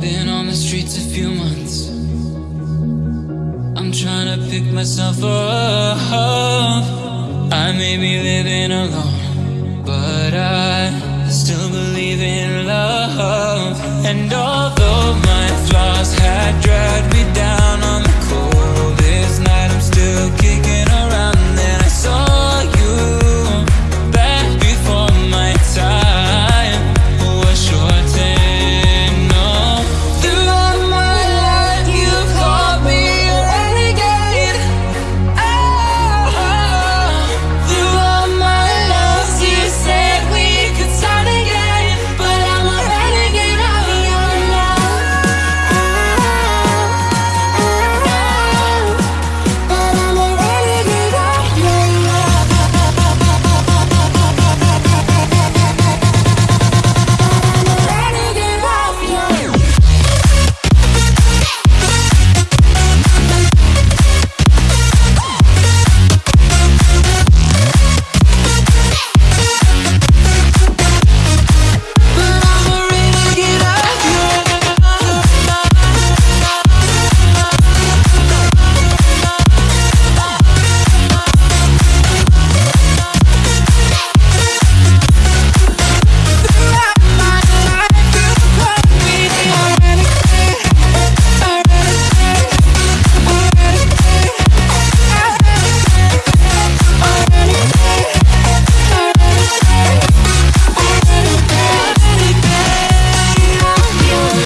Been on the streets a few months. I'm trying to pick myself up. I may be living alone, but I still believe in love.